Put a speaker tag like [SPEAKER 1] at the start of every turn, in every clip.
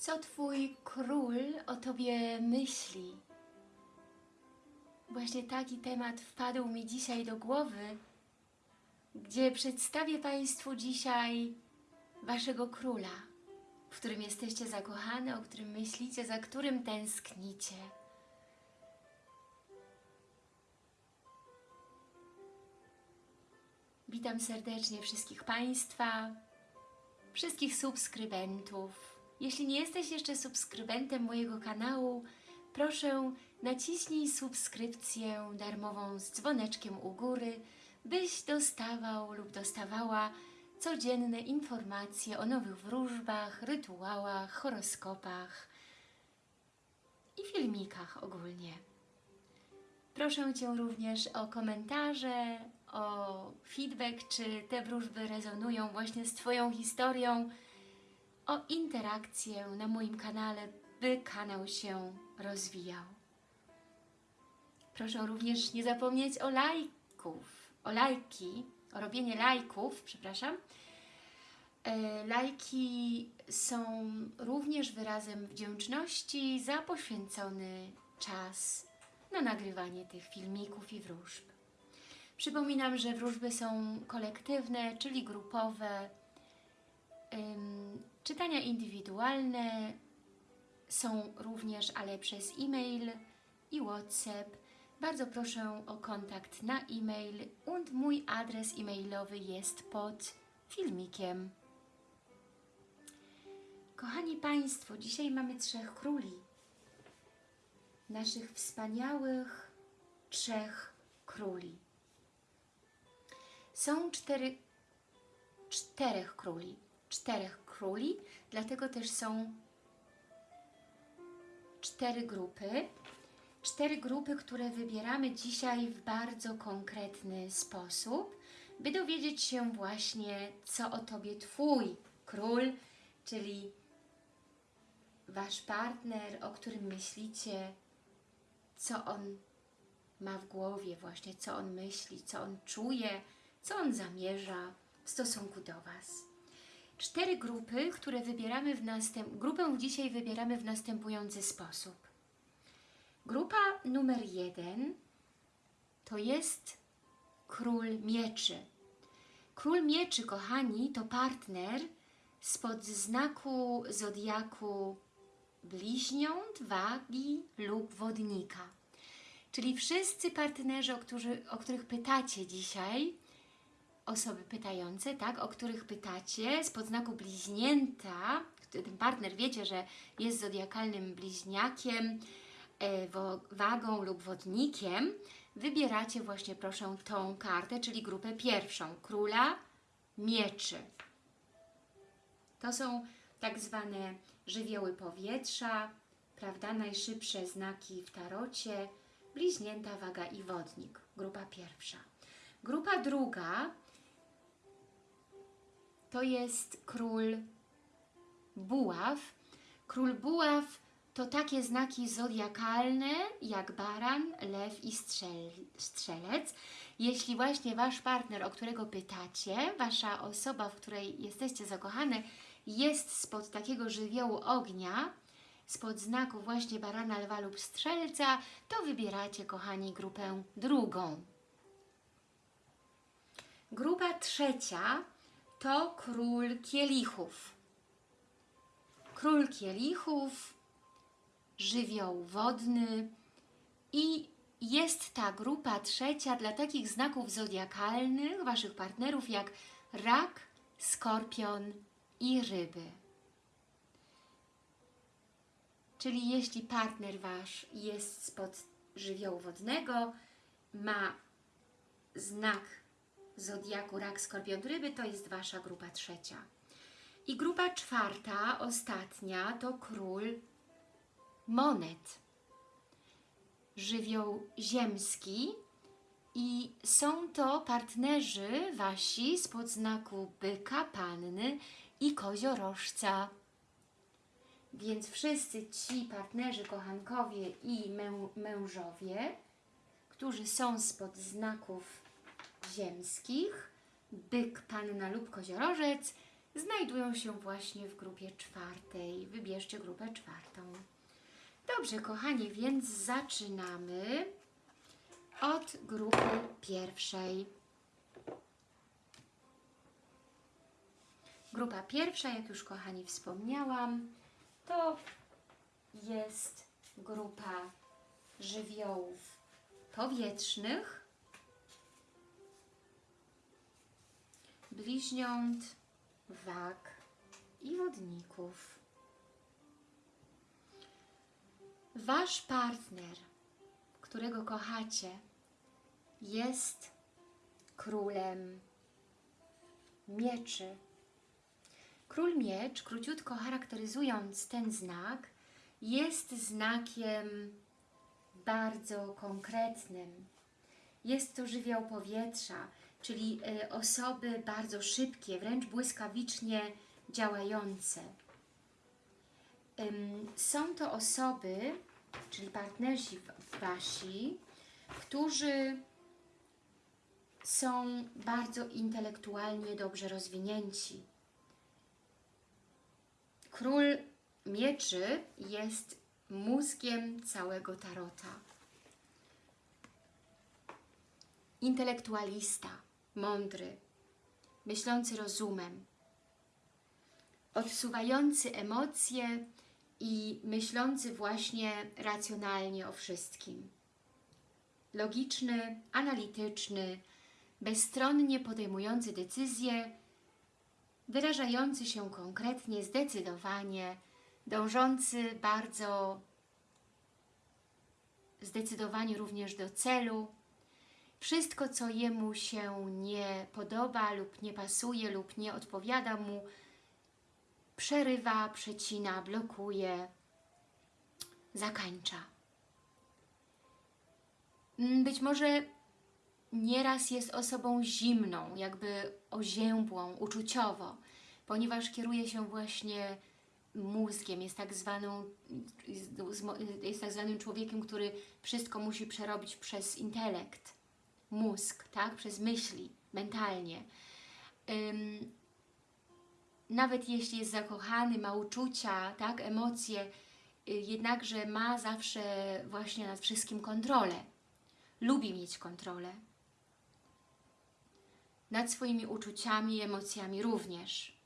[SPEAKER 1] Co Twój król o Tobie myśli? Właśnie taki temat wpadł mi dzisiaj do głowy, gdzie przedstawię Państwu dzisiaj Waszego króla, w którym jesteście zakochane, o którym myślicie, za którym tęsknicie. Witam serdecznie wszystkich Państwa, wszystkich subskrybentów. Jeśli nie jesteś jeszcze subskrybentem mojego kanału, proszę naciśnij subskrypcję darmową z dzwoneczkiem u góry, byś dostawał lub dostawała codzienne informacje o nowych wróżbach, rytuałach, horoskopach i filmikach ogólnie. Proszę Cię również o komentarze, o feedback, czy te wróżby rezonują właśnie z Twoją historią, o interakcję na moim kanale, by kanał się rozwijał. Proszę również nie zapomnieć o lajków, o lajki, o robienie lajków, przepraszam. E, Lajki są również wyrazem wdzięczności za poświęcony czas na nagrywanie tych filmików i wróżb. Przypominam, że wróżby są kolektywne, czyli grupowe, czytania indywidualne są również, ale przez e-mail i WhatsApp. Bardzo proszę o kontakt na e-mail und mój adres e-mailowy jest pod filmikiem. Kochani Państwo, dzisiaj mamy trzech króli. Naszych wspaniałych trzech króli. Są cztery, czterech króli czterech króli, dlatego też są cztery grupy. Cztery grupy, które wybieramy dzisiaj w bardzo konkretny sposób, by dowiedzieć się właśnie, co o Tobie Twój król, czyli Wasz partner, o którym myślicie, co on ma w głowie właśnie, co on myśli, co on czuje, co on zamierza w stosunku do Was cztery grupy, które wybieramy w następ... Grupę dzisiaj wybieramy w następujący sposób. Grupa numer jeden to jest Król Mieczy. Król Mieczy, kochani, to partner spod znaku Zodiaku Bliźniąt, Wagi lub Wodnika. Czyli wszyscy partnerzy, o, którzy, o których pytacie dzisiaj, osoby pytające, tak, o których pytacie, z podznaku bliźnięta, ten partner wiecie, że jest zodiakalnym bliźniakiem, e, wagą lub wodnikiem, wybieracie właśnie proszę tą kartę, czyli grupę pierwszą, króla mieczy. To są tak zwane żywioły powietrza, prawda, najszybsze znaki w tarocie, bliźnięta, waga i wodnik, grupa pierwsza. Grupa druga to jest król buław. Król buław to takie znaki zodiakalne jak baran, lew i strzel, strzelec. Jeśli właśnie Wasz partner, o którego pytacie, Wasza osoba, w której jesteście zakochane, jest spod takiego żywiołu ognia, spod znaku właśnie barana, lwa lub strzelca, to wybieracie, kochani, grupę drugą. Grupa trzecia to król kielichów. Król kielichów, żywioł wodny i jest ta grupa trzecia dla takich znaków zodiakalnych, Waszych partnerów jak rak, skorpion i ryby. Czyli jeśli partner Wasz jest spod żywiołu wodnego, ma znak Zodiaku Rak, Skorpion, Ryby to jest Wasza grupa trzecia. I grupa czwarta, ostatnia, to Król Monet. Żywioł ziemski i są to partnerzy Wasi spod znaku Byka, Panny i Koziorożca. Więc wszyscy ci partnerzy, kochankowie i mę mężowie, którzy są spod znaków ziemskich, byk, panna lub koziorożec, znajdują się właśnie w grupie czwartej. Wybierzcie grupę czwartą. Dobrze, kochani, więc zaczynamy od grupy pierwszej. Grupa pierwsza, jak już kochani wspomniałam, to jest grupa żywiołów powietrznych, bliźniąt, wag i wodników. Wasz partner, którego kochacie, jest królem mieczy. Król miecz, króciutko charakteryzując ten znak, jest znakiem bardzo konkretnym. Jest to żywioł powietrza, czyli y, osoby bardzo szybkie, wręcz błyskawicznie działające. Są to osoby, czyli partnerzy wasi, którzy są bardzo intelektualnie dobrze rozwinięci. Król mieczy jest mózgiem całego tarota. Intelektualista, mądry, myślący rozumem, odsuwający emocje i myślący właśnie racjonalnie o wszystkim. Logiczny, analityczny, bezstronnie podejmujący decyzje, wyrażający się konkretnie, zdecydowanie, dążący bardzo zdecydowanie również do celu. Wszystko, co jemu się nie podoba lub nie pasuje lub nie odpowiada mu, przerywa, przecina, blokuje, zakańcza. Mm, Być może nieraz jest osobą zimną, jakby oziębłą, uczuciowo, ponieważ kieruje się właśnie mózgiem, jest tak, zwaną, jest tak zwanym człowiekiem, który wszystko musi przerobić przez intelekt, mózg, tak? przez myśli, mentalnie. Ym, nawet jeśli jest zakochany, ma uczucia, tak, emocje, y, jednakże ma zawsze właśnie nad wszystkim kontrolę. Lubi mieć kontrolę. Nad swoimi uczuciami emocjami również.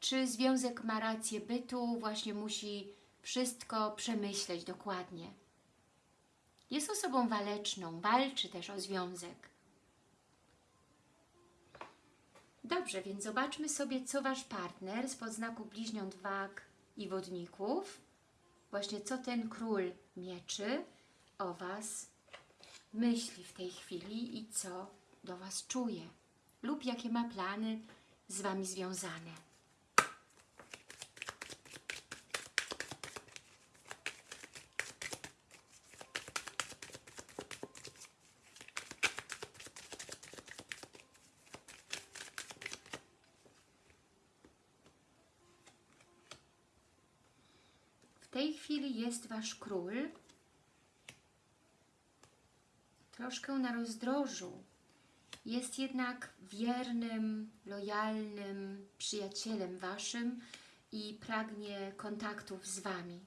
[SPEAKER 1] Czy związek ma rację bytu, właśnie musi wszystko przemyśleć dokładnie. Jest osobą waleczną, walczy też o związek. Dobrze, więc zobaczmy sobie, co Wasz partner z podznaku bliźniąt wag i wodników, właśnie co ten król mieczy o Was myśli w tej chwili i co do Was czuje lub jakie ma plany z Wami związane. W tej chwili jest Wasz król troszkę na rozdrożu. Jest jednak wiernym, lojalnym przyjacielem Waszym i pragnie kontaktów z Wami.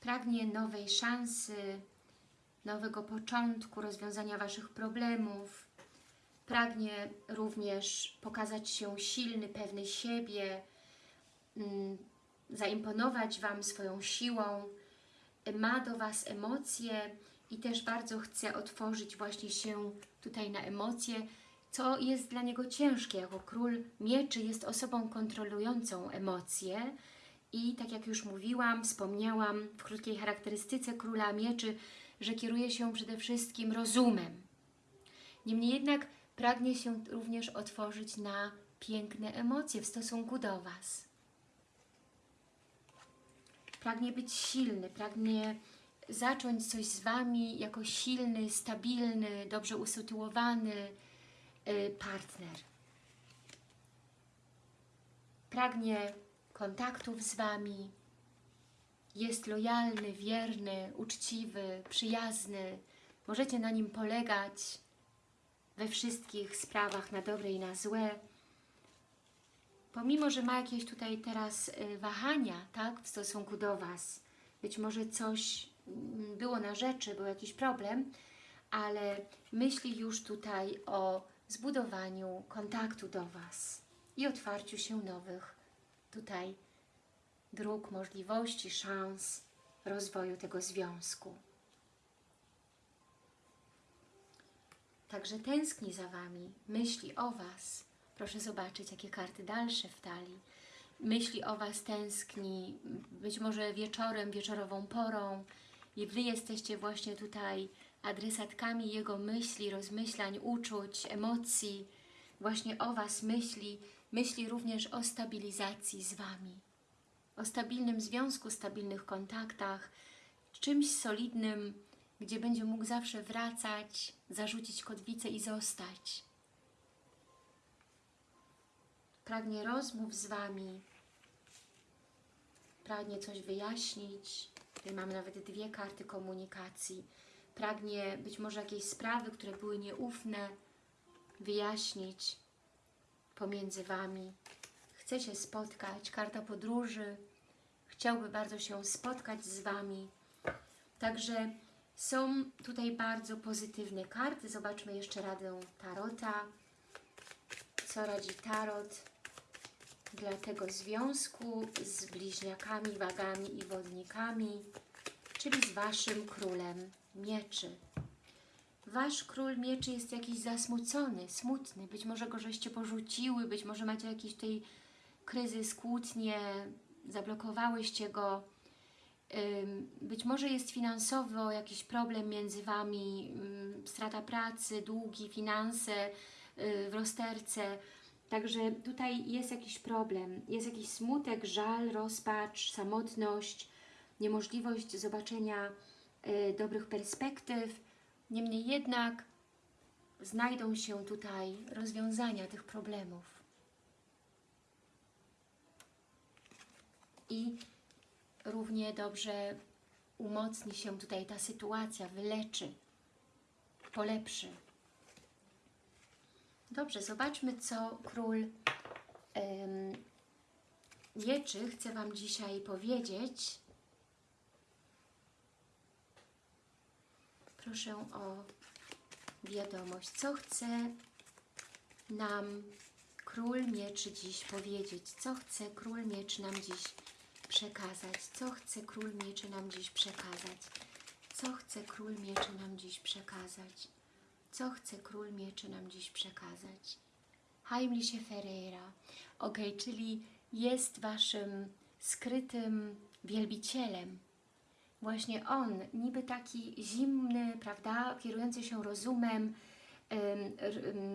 [SPEAKER 1] Pragnie nowej szansy, nowego początku, rozwiązania Waszych problemów. Pragnie również pokazać się silny, pewny siebie, mm, zaimponować Wam swoją siłą, ma do Was emocje i też bardzo chce otworzyć właśnie się tutaj na emocje, co jest dla niego ciężkie. Jako król mieczy jest osobą kontrolującą emocje i tak jak już mówiłam, wspomniałam w krótkiej charakterystyce króla mieczy, że kieruje się przede wszystkim rozumem. Niemniej jednak pragnie się również otworzyć na piękne emocje w stosunku do Was pragnie być silny, pragnie zacząć coś z Wami jako silny, stabilny, dobrze usytuowany y, partner. Pragnie kontaktów z Wami, jest lojalny, wierny, uczciwy, przyjazny. Możecie na nim polegać. we wszystkich sprawach na dobre i na złe. Pomimo, że ma jakieś tutaj teraz y, wahania, tak, w stosunku do Was, być może coś mm, było na rzeczy, był jakiś problem, ale myśli już tutaj o zbudowaniu kontaktu do Was i otwarciu się nowych tutaj dróg, możliwości, szans rozwoju tego związku. Także tęskni za Wami, myśli o Was. Proszę zobaczyć, jakie karty dalsze w talii. Myśli o Was tęskni, być może wieczorem, wieczorową porą i Wy jesteście właśnie tutaj adresatkami Jego myśli, rozmyślań, uczuć, emocji. Właśnie o Was myśli, myśli również o stabilizacji z Wami. O stabilnym związku, stabilnych kontaktach, czymś solidnym, gdzie będzie mógł zawsze wracać, zarzucić kotwicę i zostać. Pragnie rozmów z Wami, pragnie coś wyjaśnić. Tutaj mamy nawet dwie karty komunikacji. Pragnie być może jakieś sprawy, które były nieufne, wyjaśnić pomiędzy Wami. Chce się spotkać, karta podróży. Chciałby bardzo się spotkać z Wami. Także są tutaj bardzo pozytywne karty. Zobaczmy jeszcze radę Tarota. Co radzi Tarot dla tego związku z bliźniakami, wagami i wodnikami, czyli z Waszym królem mieczy. Wasz król mieczy jest jakiś zasmucony, smutny. Być może go żeście porzuciły, być może macie jakiś tutaj kryzys, kłótnie, zablokowałyście go. Być może jest finansowo jakiś problem między Wami, strata pracy, długi, finanse yy, w rozterce. Także tutaj jest jakiś problem, jest jakiś smutek, żal, rozpacz, samotność, niemożliwość zobaczenia y, dobrych perspektyw. Niemniej jednak znajdą się tutaj rozwiązania tych problemów. I równie dobrze umocni się tutaj ta sytuacja, wyleczy, polepszy. Dobrze, zobaczmy, co król ym, mieczy chce Wam dzisiaj powiedzieć. Proszę o wiadomość. Co chce nam król mieczy dziś powiedzieć? Co chce król mieczy nam dziś przekazać? Co chce król mieczy nam dziś przekazać? Co chce król mieczy nam dziś przekazać? Co chce król mieczy nam dziś przekazać? Heimliche Ferreira. Ok, czyli jest Waszym skrytym wielbicielem. Właśnie on, niby taki zimny, prawda, kierujący się rozumem,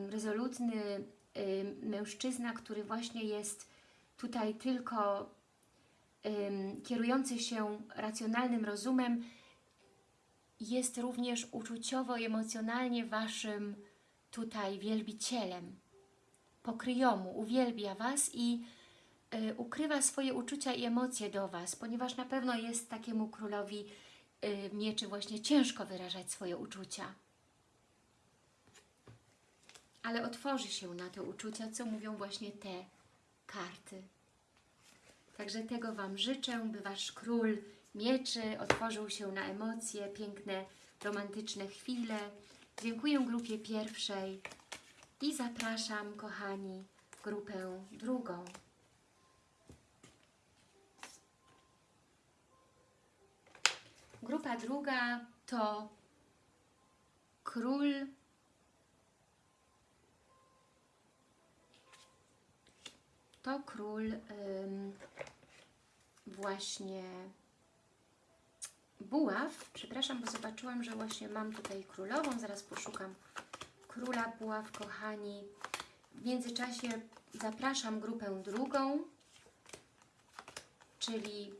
[SPEAKER 1] rezolutny mężczyzna, który właśnie jest tutaj tylko kierujący się racjonalnym rozumem, jest również uczuciowo, emocjonalnie Waszym tutaj wielbicielem. Pokryjomu, uwielbia Was i y, ukrywa swoje uczucia i emocje do Was, ponieważ na pewno jest takiemu królowi y, mieczy właśnie ciężko wyrażać swoje uczucia. Ale otworzy się na te uczucia, co mówią właśnie te karty. Także tego Wam życzę, by Wasz król mieczy otworzył się na emocje, piękne, romantyczne chwile. Dziękuję grupie pierwszej i zapraszam, kochani, grupę drugą. Grupa druga to król to król ym, właśnie buław. Przepraszam, bo zobaczyłam, że właśnie mam tutaj królową. Zaraz poszukam króla buław, kochani. W międzyczasie zapraszam grupę drugą, czyli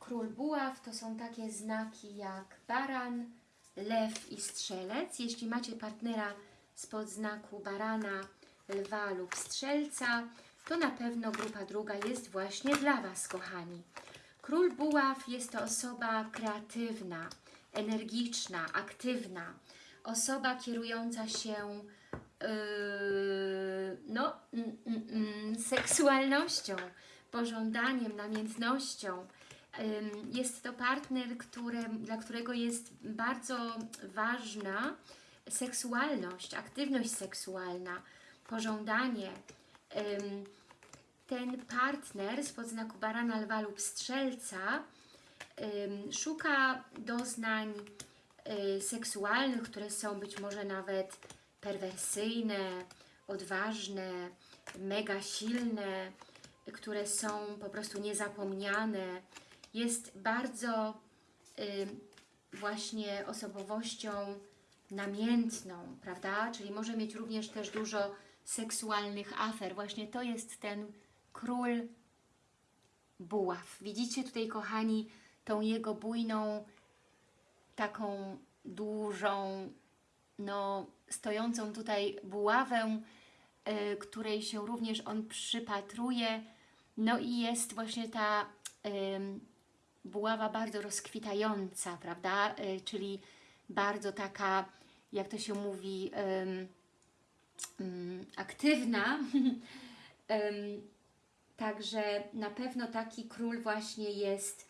[SPEAKER 1] król buław to są takie znaki jak baran, lew i strzelec. Jeśli macie partnera spod znaku barana, lwa lub strzelca, to na pewno grupa druga jest właśnie dla Was, kochani. Król buław jest to osoba kreatywna, energiczna, aktywna, osoba kierująca się yy, no, mm, mm, mm, seksualnością, pożądaniem, namiętnością. Jest to partner, które, dla którego jest bardzo ważna seksualność, aktywność seksualna, pożądanie. Ym, Ten partner spod znaku barana, lwa lub strzelca szuka doznań y, seksualnych, które są być może nawet perwersyjne, odważne, mega silne, które są po prostu niezapomniane. Jest bardzo właśnie osobowością namiętną, prawda? Czyli może mieć również też dużo seksualnych afer. Właśnie to jest ten król buław. Widzicie tutaj, kochani, tą jego bujną, taką dużą, no, stojącą tutaj buławę, y, której się również on przypatruje. No i jest właśnie ta ym, buława bardzo rozkwitająca, prawda? Y, czyli bardzo taka, jak to się mówi, ym, aktywna. Także na pewno taki król właśnie jest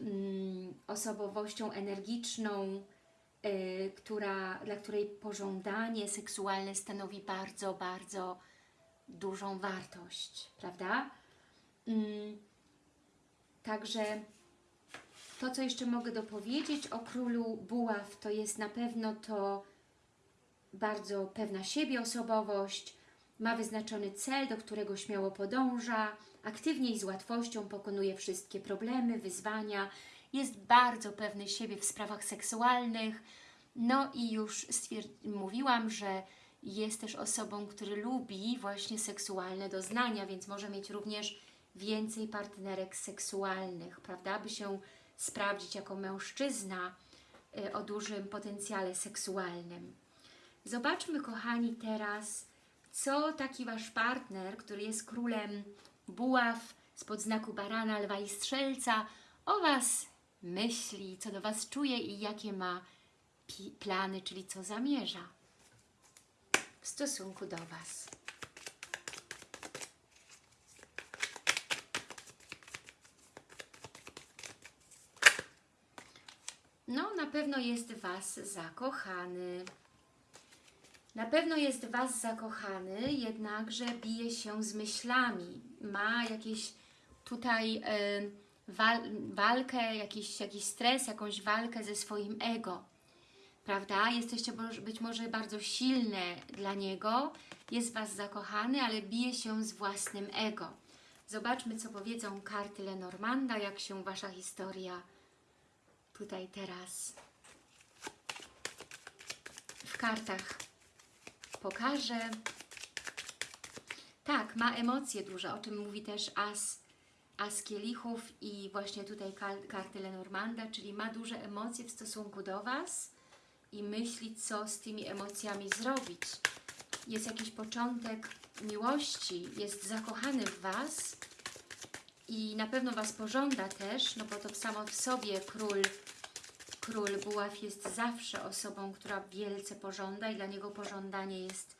[SPEAKER 1] mm, osobowością energiczną, y, która, dla której pożądanie seksualne stanowi bardzo, bardzo dużą wartość, prawda? Mm, także to, co jeszcze mogę dopowiedzieć o królu buław, to jest na pewno to bardzo pewna siebie osobowość, ma wyznaczony cel, do którego śmiało podąża, aktywnie i z łatwością pokonuje wszystkie problemy, wyzwania, jest bardzo pewny siebie w sprawach seksualnych. No i już mówiłam, że jest też osobą, który lubi właśnie seksualne doznania, więc może mieć również więcej partnerek seksualnych, prawda? By się sprawdzić jako mężczyzna y, o dużym potencjale seksualnym. Zobaczmy, kochani, teraz co taki Wasz partner, który jest królem buław spod znaku barana, lwa i strzelca, o Was myśli, co do Was czuje i jakie ma plany, czyli co zamierza w stosunku do Was. No, na pewno jest Was zakochany. Na pewno jest w Was zakochany, jednakże bije się z myślami. Ma jakieś tutaj y, wal, walkę, jakiś, jakiś stres, jakąś walkę ze swoim ego. Prawda? Jesteście być może bardzo silne dla niego, jest Was zakochany, ale bije się z własnym ego. Zobaczmy, co powiedzą karty Lenormanda, jak się Wasza historia tutaj teraz w kartach pokaże. Tak, ma emocje duże, o czym mówi też As, as kielichów i właśnie tutaj karty Lenormanda, czyli ma duże emocje w stosunku do Was i myśli, co z tymi emocjami zrobić. Jest jakiś początek miłości, jest zakochany w Was i na pewno Was pożąda też, no bo to samo w sobie król Król Buław jest zawsze osobą, która wielce pożąda i dla niego pożądanie jest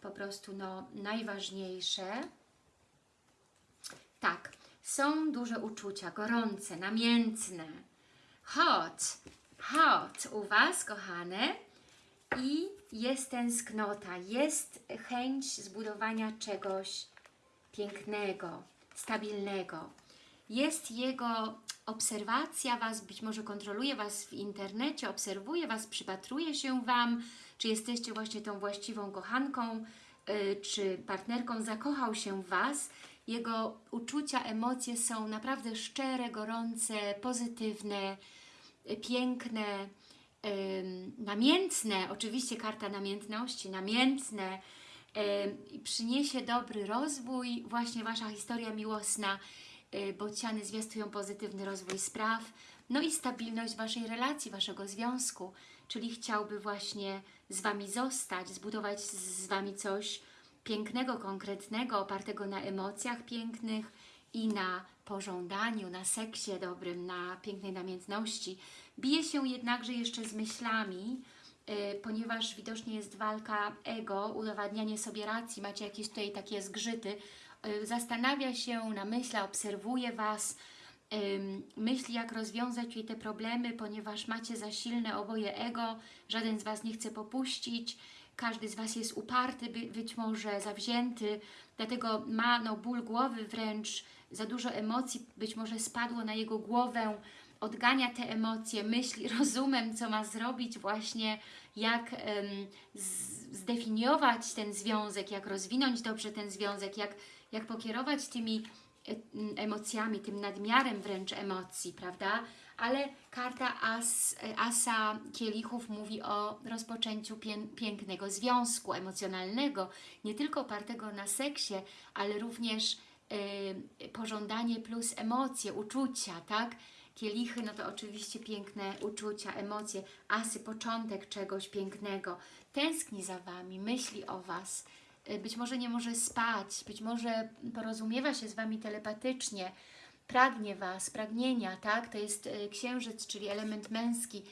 [SPEAKER 1] po prostu no, najważniejsze. Tak, są duże uczucia, gorące, namiętne, hot, hot u Was, kochane. I jest tęsknota, jest chęć zbudowania czegoś pięknego, stabilnego. Jest jego obserwacja Was, być może kontroluje Was w internecie, obserwuje Was, przypatruje się Wam, czy jesteście właśnie tą właściwą kochanką, yy, czy partnerką, zakochał się w Was. Jego uczucia, emocje są naprawdę szczere, gorące, pozytywne, piękne, namiętne, oczywiście karta namiętności, namiętne, przyniesie dobry rozwój, właśnie Wasza historia miłosna. Y, bociany zwiastują pozytywny rozwój spraw, no i stabilność Waszej relacji, Waszego związku, czyli chciałby właśnie z Wami zostać, zbudować z Wami coś pięknego, konkretnego, opartego na emocjach pięknych i na pożądaniu, na seksie dobrym, na pięknej namiętności. Bije się jednakże jeszcze z myślami, y, ponieważ widocznie jest walka ego, udowadnianie sobie racji, macie jakieś tutaj takie zgrzyty, y, zastanawia się, namyśla, obserwuje Was, myśli jak rozwiązać tutaj te problemy, ponieważ macie za silne oboje ego, żaden z Was nie chce popuścić, każdy z Was jest uparty, by, być może zawzięty, dlatego ma no, ból głowy wręcz, za dużo emocji być może spadło na jego głowę, odgania te emocje, myśli rozumem, co ma zrobić właśnie, jak z- zdefiniować ten związek, jak rozwinąć dobrze ten związek, jak, jak pokierować tymi e, emocjami, tym nadmiarem wręcz emocji, prawda? Ale karta As, Asa Kielichów mówi o rozpoczęciu pię, pięknego związku emocjonalnego, nie tylko opartego na seksie, ale również y, pożądanie plus emocje, uczucia, tak? Kielichy, no to oczywiście piękne uczucia, emocje, asy, początek czegoś pięknego. Tęskni za Wami, myśli o Was, być może nie może spać, być może porozumiewa się z Wami telepatycznie, pragnie Was, pragnienia, tak? To jest y, księżyc, czyli element męski,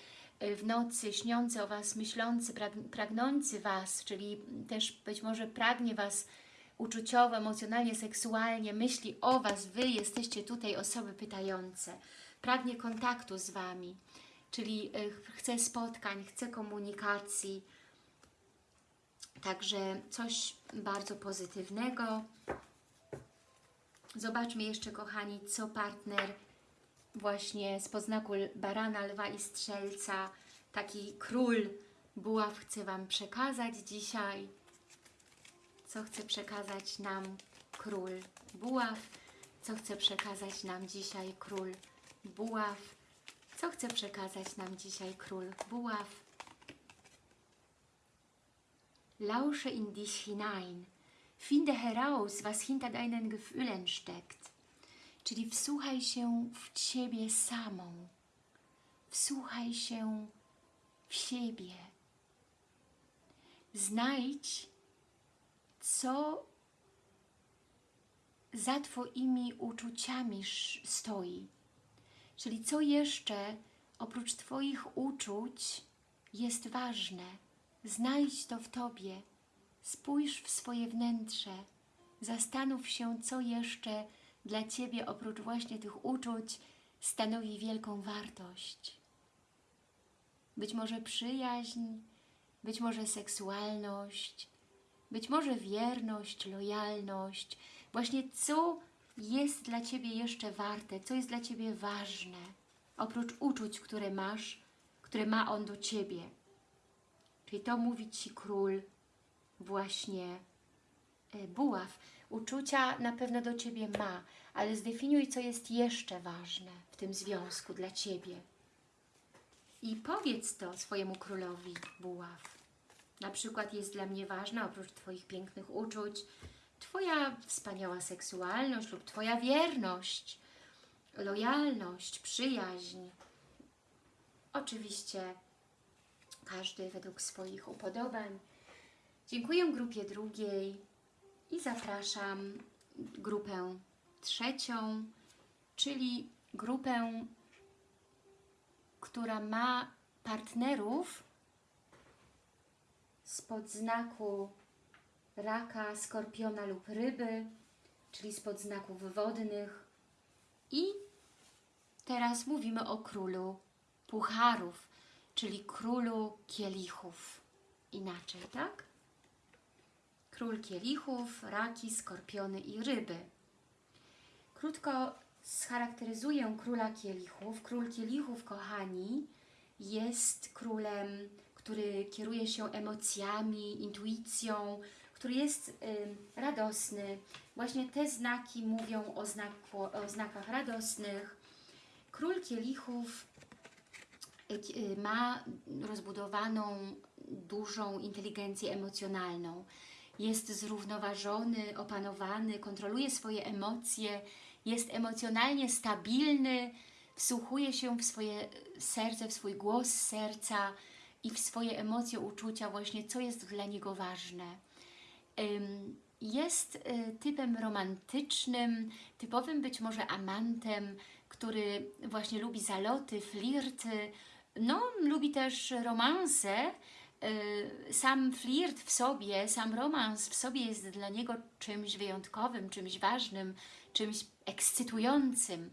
[SPEAKER 1] y, w nocy śniący o Was, myślący, prag- pragnący Was, czyli też być może pragnie Was uczuciowo, emocjonalnie, seksualnie, myśli o Was, Wy jesteście tutaj osoby pytające, pragnie kontaktu z Wami, czyli ch- chce spotkań, chce komunikacji, także coś bardzo pozytywnego. Zobaczmy jeszcze, kochani, co partner właśnie z poznaku barana, lwa i strzelca, taki król buław chce Wam przekazać dzisiaj. Co chce przekazać nam król buław? Co chce przekazać nam dzisiaj król buław? Co chce przekazać nam dzisiaj król buław? Lausche in dich hinein. Finde heraus, was hinter deinen Gefühlen steckt. Czyli wsłuchaj się w Ciebie samą. Wsłuchaj się w siebie. Znajdź, co za Twoimi uczuciami stoi. Czyli co jeszcze oprócz Twoich uczuć jest ważne. Znajdź to w Tobie. Spójrz w swoje wnętrze. Zastanów się, co jeszcze dla Ciebie oprócz właśnie tych uczuć stanowi wielką wartość. Być może przyjaźń, być może seksualność, być może wierność, lojalność. Właśnie co jest dla Ciebie jeszcze warte, co jest dla Ciebie ważne, oprócz uczuć, które masz, które ma On do Ciebie. Czyli to mówi Ci król właśnie e, buław. Uczucia na pewno do Ciebie ma, ale zdefiniuj, co jest jeszcze ważne w tym związku dla Ciebie. I powiedz to swojemu królowi buław. Na przykład jest dla mnie ważna, oprócz Twoich pięknych uczuć, Twoja wspaniała seksualność lub Twoja wierność, lojalność, przyjaźń. Oczywiście każdy według swoich upodobań. Dziękuję grupie drugiej i zapraszam grupę trzecią, czyli grupę, która ma partnerów spod znaku raka, skorpiona lub ryby, czyli spod znaków wodnych. I teraz mówimy o królu pucharów, czyli królu kielichów. Inaczej, tak? Król kielichów, raki, skorpiony i ryby. Krótko scharakteryzuję króla kielichów. Król kielichów, kochani, jest królem, który kieruje się emocjami, intuicją, który jest y, radosny. Właśnie te znaki mówią o, znaku, o znakach radosnych. Król kielichów ma rozbudowaną, dużą inteligencję emocjonalną. Jest zrównoważony, opanowany, kontroluje swoje emocje, jest emocjonalnie stabilny, wsłuchuje się w swoje serce, w swój głos serca i w swoje emocje, uczucia, właśnie co jest dla niego ważne. Jest y, typem romantycznym, typowym być może amantem, który właśnie lubi zaloty, flirty, no lubi też romanse, y, sam flirt w sobie, sam romans w sobie jest dla niego czymś wyjątkowym, czymś ważnym, czymś ekscytującym.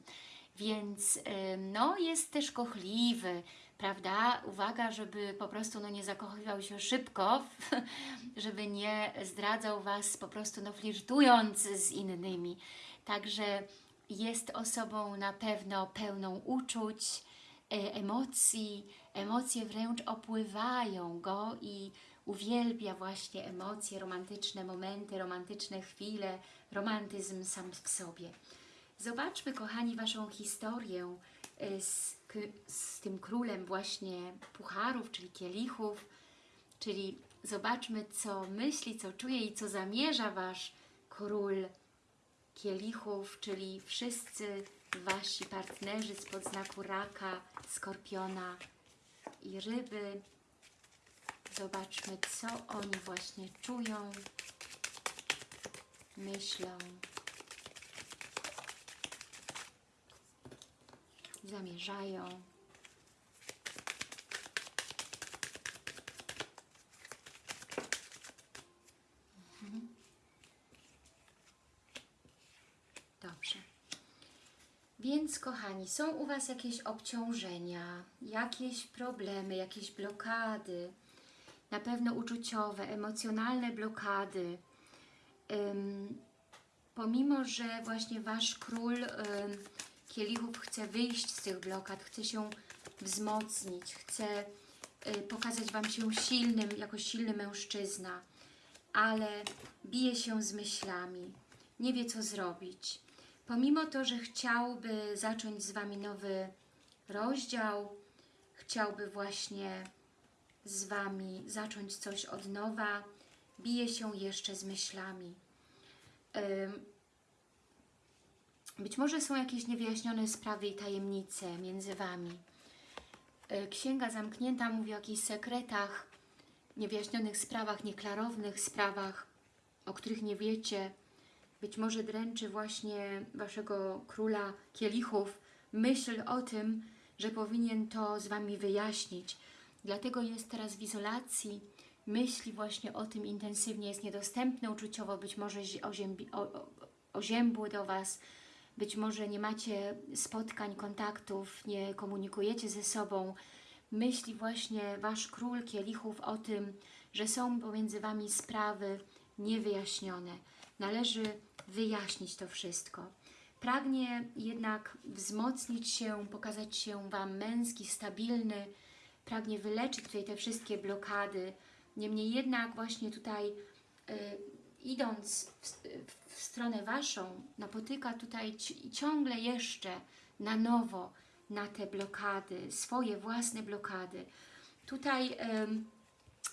[SPEAKER 1] Więc y, no, jest też kochliwy, prawda? Uwaga, żeby po prostu no, nie zakochiwał się szybko, żeby nie zdradzał Was po prostu no, flirtując z innymi. Także jest osobą na pewno pełną uczuć, emocji, emocje wręcz opływają go i uwielbia właśnie emocje, romantyczne momenty, romantyczne chwile, romantyzm sam w sobie. Zobaczmy, kochani, Waszą historię e, z, z tym królem właśnie pucharów, czyli kielichów, czyli zobaczmy, co myśli, co czuje i co zamierza Wasz król kielichów, czyli wszyscy Wasi partnerzy spod znaku raka, skorpiona i ryby. Zobaczmy, co oni właśnie czują, myślą, zamierzają. Mhm. Dobrze. Więc, kochani, są u Was jakieś obciążenia, jakieś problemy, jakieś blokady, na pewno uczuciowe, emocjonalne blokady. Ym, pomimo, że właśnie Wasz król ym, kielichów chce wyjść z tych blokad, chce się wzmocnić, chce y, pokazać Wam się silnym, jako silny mężczyzna, ale bije się z myślami, nie wie co zrobić. Pomimo to, że chciałby zacząć z Wami nowy rozdział, chciałby właśnie z Wami zacząć coś od nowa, bije się jeszcze z myślami. Być może są jakieś niewyjaśnione sprawy i tajemnice między Wami. Y, Księga zamknięta mówi o jakichś sekretach, niewyjaśnionych sprawach, nieklarownych sprawach, o których nie wiecie. Być może dręczy właśnie Waszego króla kielichów myśl o tym, że powinien to z Wami wyjaśnić. Dlatego jest teraz w izolacji, myśli właśnie o tym intensywnie, jest niedostępny uczuciowo, być może zi- oziębi, o, o, oziębły do Was, być może nie macie spotkań, kontaktów, nie komunikujecie ze sobą. Myśli właśnie Wasz król kielichów o tym, że są pomiędzy Wami sprawy niewyjaśnione. Należy wyjaśnić to wszystko. Pragnie jednak wzmocnić się, pokazać się Wam męski, stabilny, pragnie wyleczyć tutaj te wszystkie blokady. Niemniej jednak właśnie tutaj y, idąc w, w stronę Waszą, napotyka tutaj ci- ciągle jeszcze na nowo na te blokady, swoje własne blokady. Tutaj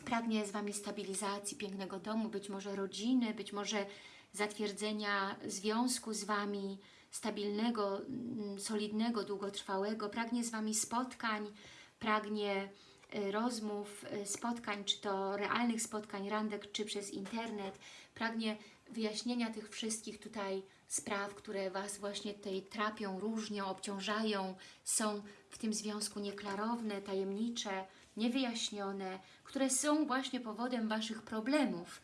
[SPEAKER 1] pragnie z Wami stabilizacji, pięknego domu, być może rodziny, być może zatwierdzenia związku z Wami, stabilnego, mm, solidnego, długotrwałego. Pragnie z Wami spotkań, pragnie y, rozmów, y, spotkań, czy to realnych spotkań, randek, czy przez internet. Pragnie wyjaśnienia tych wszystkich tutaj spraw, które Was właśnie tutaj trapią, różnią, obciążają, są w tym związku nieklarowne, tajemnicze, niewyjaśnione, które są właśnie powodem Waszych problemów,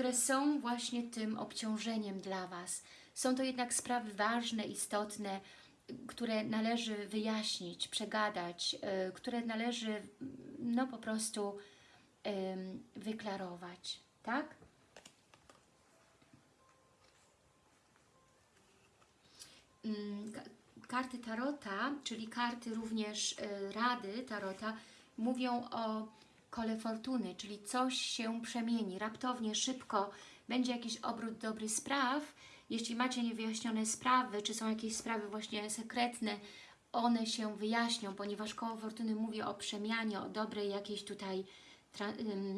[SPEAKER 1] które są właśnie tym obciążeniem dla Was. Są to jednak sprawy ważne, istotne, które należy wyjaśnić, przegadać, y, które należy no po prostu wyklarować, tak? Mm, ka- Karty Tarota, czyli karty również y, Rady Tarota, mówią o kole fortuny, czyli coś się przemieni raptownie, szybko, będzie jakiś obrót dobry spraw. Jeśli macie niewyjaśnione sprawy, czy są jakieś sprawy właśnie sekretne, one się wyjaśnią, ponieważ koło fortuny mówi o przemianie, o dobrej jakiejś tutaj,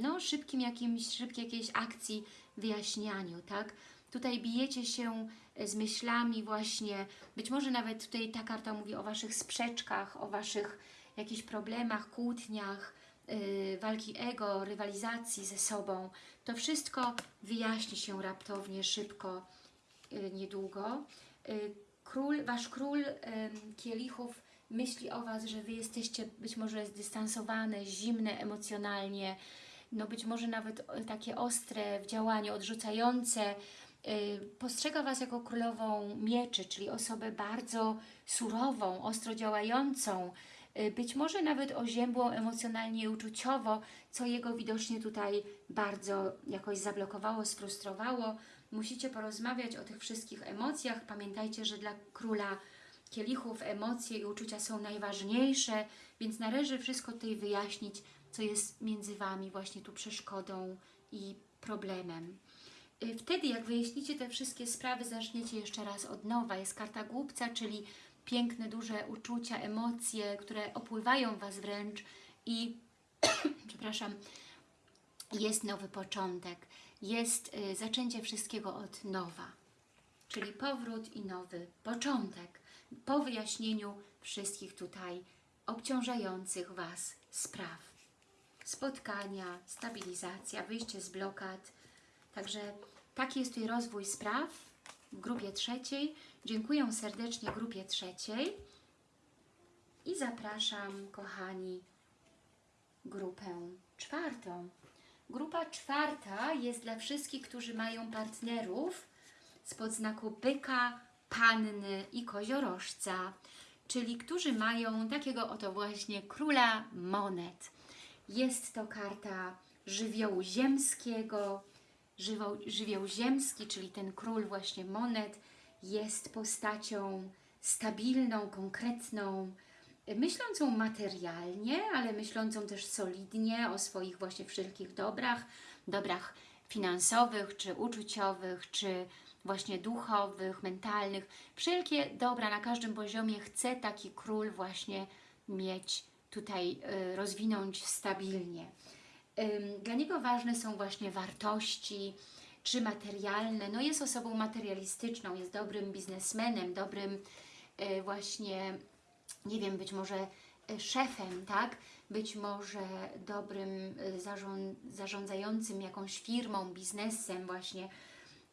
[SPEAKER 1] no szybkim jakimś, szybkiej jakiejś akcji, wyjaśnianiu, tak? Tutaj bijecie się e, z myślami właśnie, być może nawet tutaj ta karta mówi o Waszych sprzeczkach, o Waszych jakichś problemach, kłótniach, walki ego, rywalizacji ze sobą. To wszystko wyjaśni się raptownie, szybko, yy, niedługo. Yy, król, Wasz król kielichów myśli o Was, że Wy jesteście być może zdystansowane, zimne emocjonalnie, no być może nawet takie ostre w działaniu, odrzucające. Y, Postrzega Was jako królową mieczy, czyli osobę bardzo surową, ostro działającą, y, być może nawet oziębłą emocjonalnie i uczuciowo, co jego widocznie tutaj bardzo jakoś zablokowało, sfrustrowało. Musicie porozmawiać o tych wszystkich emocjach. Pamiętajcie, że dla króla kielichów emocje i uczucia są najważniejsze, więc należy wszystko tutaj wyjaśnić, co jest między Wami właśnie tu przeszkodą i problemem. Y, Wtedy, jak wyjaśnicie te wszystkie sprawy, zaczniecie jeszcze raz od nowa. Jest karta głupca, czyli piękne, duże uczucia, emocje, które opływają Was wręcz i, przepraszam, jest nowy początek. Jest y, zaczęcie wszystkiego od nowa. Czyli powrót i nowy początek. Po wyjaśnieniu wszystkich tutaj obciążających Was spraw. Spotkania, stabilizacja, wyjście z blokad. Także taki jest tutaj rozwój spraw w grupie trzeciej. Dziękuję serdecznie grupie trzeciej i zapraszam, kochani, grupę czwartą. Grupa czwarta jest dla wszystkich, którzy mają partnerów spod znaku byka, panny i koziorożca, czyli którzy mają takiego oto właśnie króla monet. Jest to karta żywiołu ziemskiego, żywioł, żywioł ziemski, czyli ten król właśnie monet, jest postacią stabilną, konkretną, myślącą materialnie, ale myślącą też solidnie o swoich właśnie wszelkich dobrach, dobrach finansowych, czy uczuciowych, czy właśnie duchowych, mentalnych. Wszelkie dobra na każdym poziomie chce taki król właśnie mieć tutaj, y, rozwinąć stabilnie. Dla niego ważne są właśnie wartości, czy materialne. No jest osobą materialistyczną, jest dobrym biznesmenem, dobrym y, właśnie, nie wiem, być może y, szefem, tak? Być może dobrym zarząd, zarządzającym jakąś firmą, biznesem właśnie.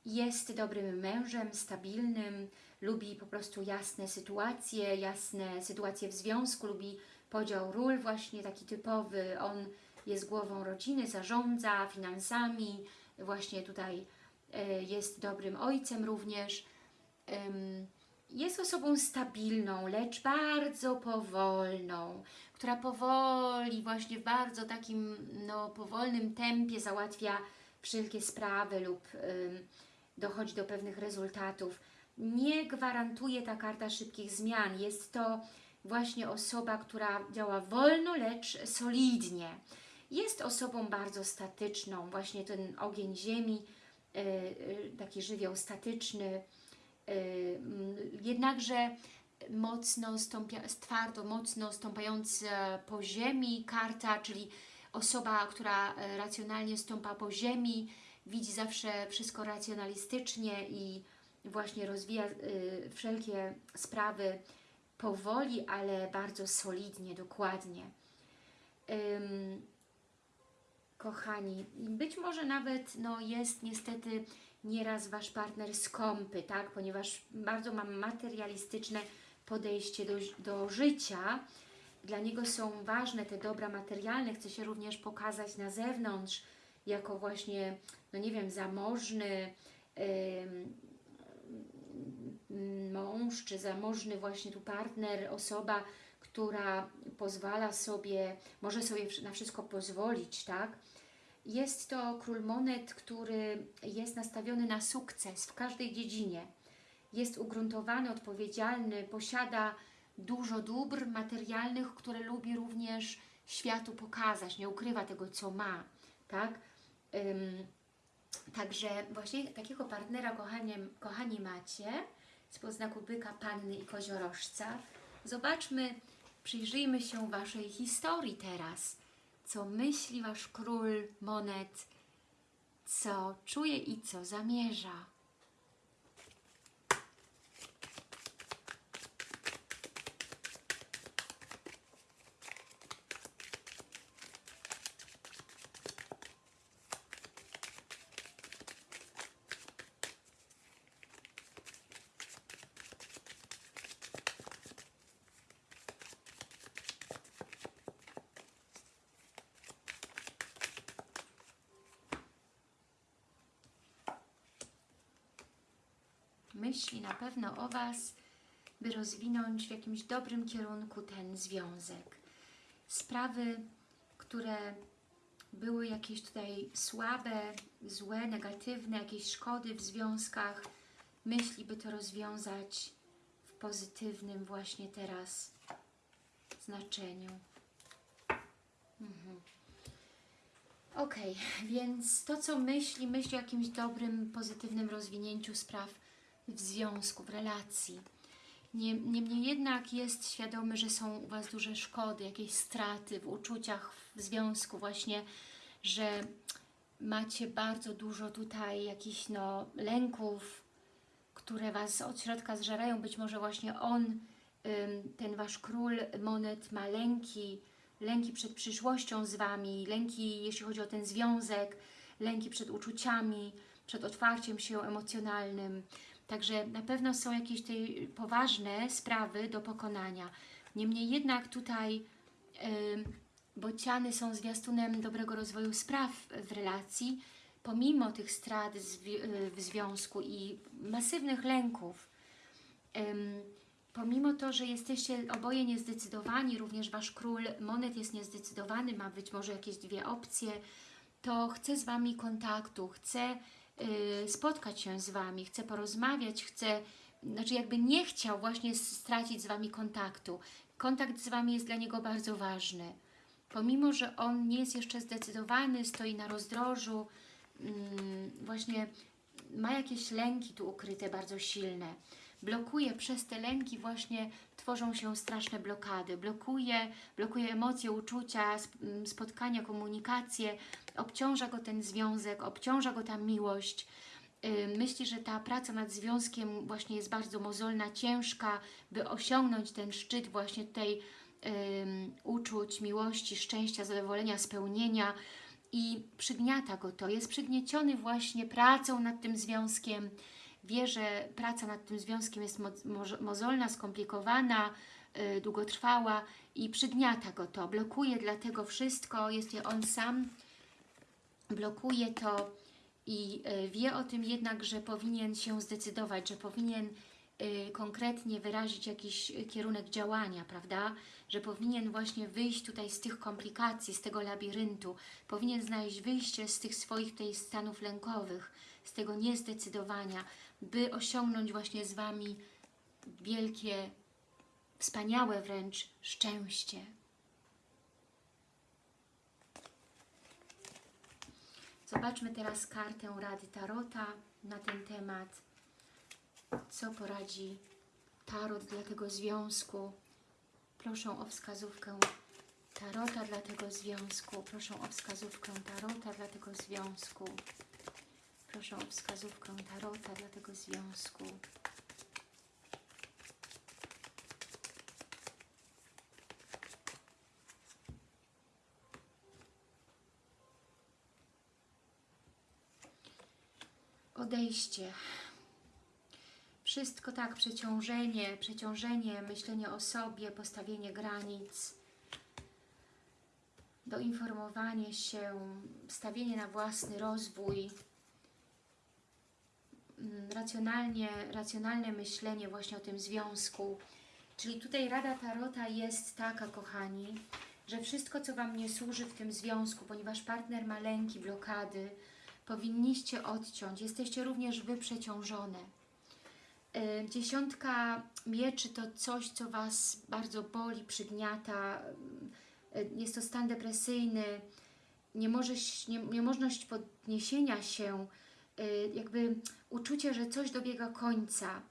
[SPEAKER 1] Jest dobrym mężem, stabilnym, lubi po prostu jasne sytuacje, jasne sytuacje w związku, lubi podział ról właśnie taki typowy. On jest głową rodziny, zarządza finansami, właśnie tutaj e, jest dobrym ojcem również. Jest osobą stabilną, lecz bardzo powolną, która powoli, właśnie w bardzo takim no, powolnym tempie załatwia wszelkie sprawy lub dochodzi do pewnych rezultatów. Nie gwarantuje ta karta szybkich zmian. Jest to właśnie osoba, która działa wolno, lecz solidnie. Jest osobą bardzo statyczną, właśnie ten ogień ziemi, yy, yy, taki żywioł statyczny, yy, mm, jednakże mocno stąpia, twardo, mocno stąpająca po ziemi karta, czyli osoba, która e, racjonalnie stąpa po ziemi, widzi zawsze wszystko racjonalistycznie i właśnie rozwija y, wszelkie sprawy powoli, ale bardzo solidnie, dokładnie. Kochani, być może nawet no, jest niestety nieraz Wasz partner skąpy, tak? ponieważ bardzo mam materialistyczne podejście do, do życia. Dla niego są ważne te dobra materialne, chce się również pokazać na zewnątrz, jako właśnie, no nie wiem, zamożny ym, mąż, czy zamożny właśnie tu partner, osoba, która pozwala sobie, może sobie na wszystko pozwolić, tak? Jest to król monet, który jest nastawiony na sukces w każdej dziedzinie. Jest ugruntowany, odpowiedzialny, posiada dużo dóbr materialnych, które lubi również światu pokazać, nie ukrywa tego, co ma, tak? Ym, także właśnie takiego partnera, kochanie, kochani, macie spod znaku byka, panny i koziorożca. Zobaczmy, przyjrzyjmy się Waszej historii teraz. Co myśli Wasz król monet, co czuje i co zamierza. Pewno o Was, by rozwinąć w jakimś dobrym kierunku ten związek. Sprawy, które były jakieś tutaj słabe, złe, negatywne, jakieś szkody w związkach, myśli, by to rozwiązać w pozytywnym właśnie teraz znaczeniu. Mhm. Ok, więc to, co myśli, myśli o jakimś dobrym, pozytywnym rozwinięciu spraw w związku, w relacji. Nie, niemniej jednak jest świadomy, że są u Was duże szkody, jakieś straty w uczuciach, w związku właśnie, że macie bardzo dużo tutaj jakichś no, lęków, które Was od środka zżerają. Być może właśnie on, ten Wasz król monet ma lęki, lęki przed przyszłością z Wami, lęki jeśli chodzi o ten związek, lęki przed uczuciami, przed otwarciem się emocjonalnym. Także na pewno są jakieś tutaj poważne sprawy do pokonania. Niemniej jednak tutaj yy, bociany są zwiastunem dobrego rozwoju spraw w relacji, pomimo tych strat w związku i masywnych lęków. Pomimo to, że jesteście oboje niezdecydowani, również Wasz król monet jest niezdecydowany, ma być może jakieś dwie opcje, to chce z Wami kontaktu, chce spotkać się z Wami, chce porozmawiać, chce, znaczy jakby nie chciał właśnie stracić z Wami kontaktu. Kontakt z Wami jest dla niego bardzo ważny. Pomimo, że on nie jest jeszcze zdecydowany, stoi na rozdrożu, mm, właśnie ma jakieś lęki tu ukryte bardzo silne blokuje przez te lęki właśnie tworzą się straszne blokady. Blokuje, blokuje emocje, uczucia, mm, spotkania, komunikację, obciąża go ten związek, obciąża go ta miłość. Myśli, że ta praca nad związkiem właśnie jest bardzo mozolna, ciężka, by osiągnąć ten szczyt właśnie tej um, uczuć, miłości, szczęścia, zadowolenia, spełnienia i przygniata go to. Jest przygnieciony właśnie pracą nad tym związkiem, wie, że praca nad tym związkiem jest mo mozolna, skomplikowana, yy, długotrwała i przygniata go to, blokuje dlatego wszystko, jest on sam, blokuje to i yy, wie o tym jednak, że powinien się zdecydować, że powinien yy, konkretnie wyrazić jakiś kierunek działania, prawda? Że powinien właśnie wyjść tutaj z tych komplikacji, z tego labiryntu, powinien znaleźć wyjście z tych swoich tej stanów lękowych, z tego niezdecydowania, by osiągnąć właśnie z Wami wielkie, wspaniałe wręcz szczęście. Zobaczmy teraz kartę Rady Tarota na ten temat. Co poradzi Tarot dla tego związku? Proszę o wskazówkę Tarota dla tego związku. Proszę o wskazówkę Tarota dla tego związku. Proszę o wskazówkę Tarota dla tego związku. Odejście. Wszystko tak, przeciążenie, przeciążenie, myślenie o sobie, postawienie granic, doinformowanie się, stawienie na własny rozwój, racjonalnie, racjonalne myślenie właśnie o tym związku. Czyli tutaj Rada Tarota jest taka, kochani, że wszystko, co Wam nie służy w tym związku, ponieważ partner ma lęki, blokady, powinniście odciąć. Jesteście również Wy przeciążone. Y, dziesiątka mieczy to coś, co Was bardzo boli, przygniata. Y, jest to stan depresyjny, niemożność, nie, niemożność podniesienia się, jakby uczucie, że coś dobiega końca,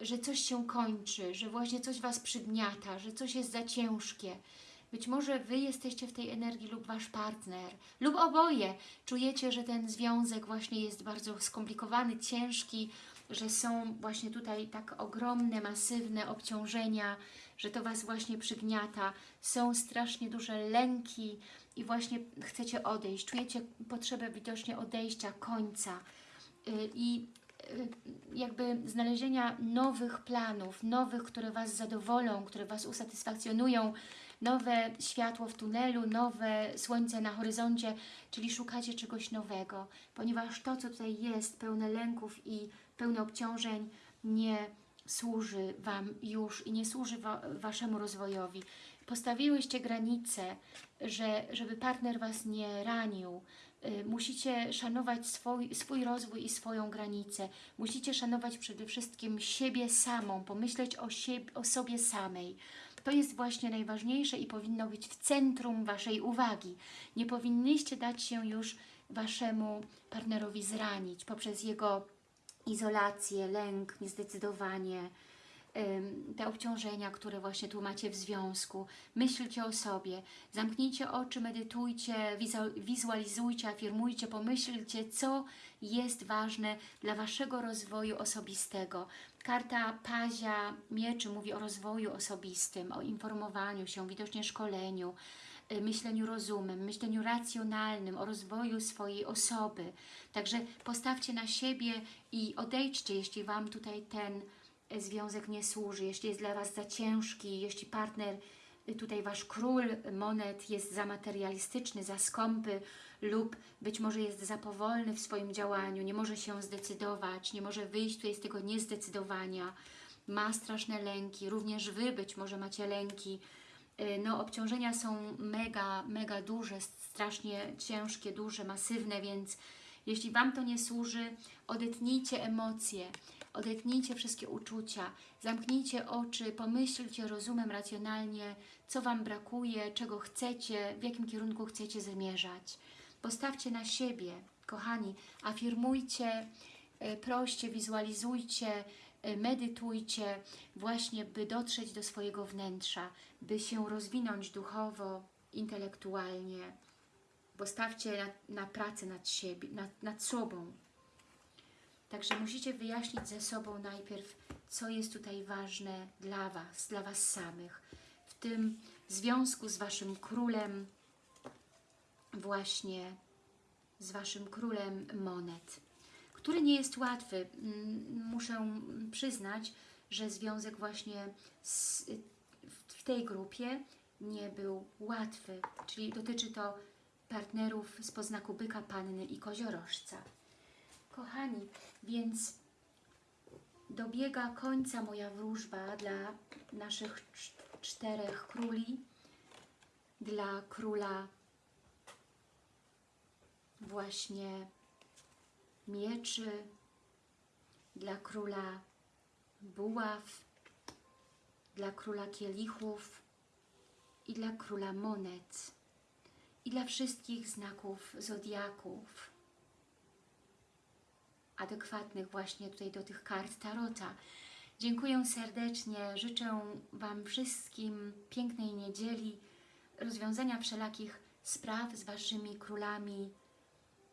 [SPEAKER 1] że coś się kończy, że właśnie coś Was przygniata, że coś jest za ciężkie. Być może Wy jesteście w tej energii lub Wasz partner, lub oboje. Czujecie, że ten związek właśnie jest bardzo skomplikowany, ciężki, że są właśnie tutaj tak ogromne, masywne obciążenia, że to Was właśnie przygniata. Są strasznie duże lęki, i właśnie chcecie odejść, czujecie potrzebę widocznie odejścia, końca. Y, i y, jakby znalezienia nowych planów, nowych, które Was zadowolą, które Was usatysfakcjonują, nowe światło w tunelu, nowe słońce na horyzoncie, czyli szukacie czegoś nowego, ponieważ to, co tutaj jest, pełne lęków i pełne obciążeń, nie służy Wam już i nie służy wa Waszemu rozwojowi. Postawiłyście granice, że, żeby partner Was nie ranił. Y, Musicie szanować swój, swój rozwój i swoją granicę. Musicie szanować przede wszystkim siebie samą, pomyśleć o, o sobie samej. To jest właśnie najważniejsze i powinno być w centrum Waszej uwagi. Nie powinnyście dać się już Waszemu partnerowi zranić poprzez jego izolację, lęk, niezdecydowanie, te obciążenia, które właśnie tu macie w związku. Myślcie o sobie, zamknijcie oczy, medytujcie, wizu- wizualizujcie, afirmujcie, pomyślcie, co jest ważne dla Waszego rozwoju osobistego. Karta Pazia Mieczy mówi o rozwoju osobistym, o informowaniu się, widocznie szkoleniu, myśleniu rozumem, myśleniu racjonalnym, o rozwoju swojej osoby. Także postawcie na siebie i odejdźcie, jeśli Wam tutaj ten y, związek nie służy, jeśli jest dla Was za ciężki, jeśli partner, y, tutaj Wasz król monet jest za materialistyczny, za skąpy lub być może jest za powolny w swoim działaniu, nie może się zdecydować, nie może wyjść tutaj z tego niezdecydowania, ma straszne lęki, również Wy być może macie lęki, no obciążenia są mega, mega duże, strasznie ciężkie, duże, masywne, więc jeśli Wam to nie służy, odetnijcie emocje, odetnijcie wszystkie uczucia, zamknijcie oczy, pomyślcie rozumem, racjonalnie, co Wam brakuje, czego chcecie, w jakim kierunku chcecie zmierzać. Postawcie na siebie, kochani, afirmujcie, y, proście, wizualizujcie, y, medytujcie, właśnie by dotrzeć do swojego wnętrza, by się rozwinąć duchowo, intelektualnie. Postawcie na, na pracę nad, siebie, nad, nad sobą. Także musicie wyjaśnić ze sobą najpierw, co jest tutaj ważne dla Was, dla Was samych. W tym związku z Waszym królem, właśnie z Waszym królem monet, który nie jest łatwy. Mm, Muszę przyznać, że związek właśnie z, w tej grupie nie był łatwy, czyli dotyczy to partnerów z poznaku byka, panny i koziorożca. Kochani, więc dobiega końca moja wróżba dla naszych cz- czterech króli, dla króla właśnie mieczy, dla króla buław, dla króla kielichów i dla króla monet i dla wszystkich znaków zodiaków adekwatnych właśnie tutaj do tych kart Tarota. Dziękuję serdecznie, życzę Wam wszystkim pięknej niedzieli, rozwiązania wszelakich spraw z Waszymi królami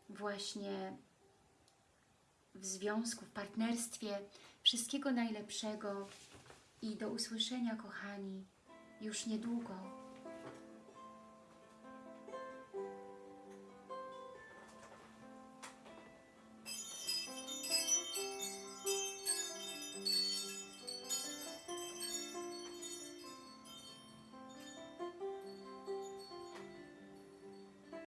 [SPEAKER 1] właśnie w związku, w partnerstwie. Wszystkiego najlepszego i do usłyszenia, kochani, już niedługo.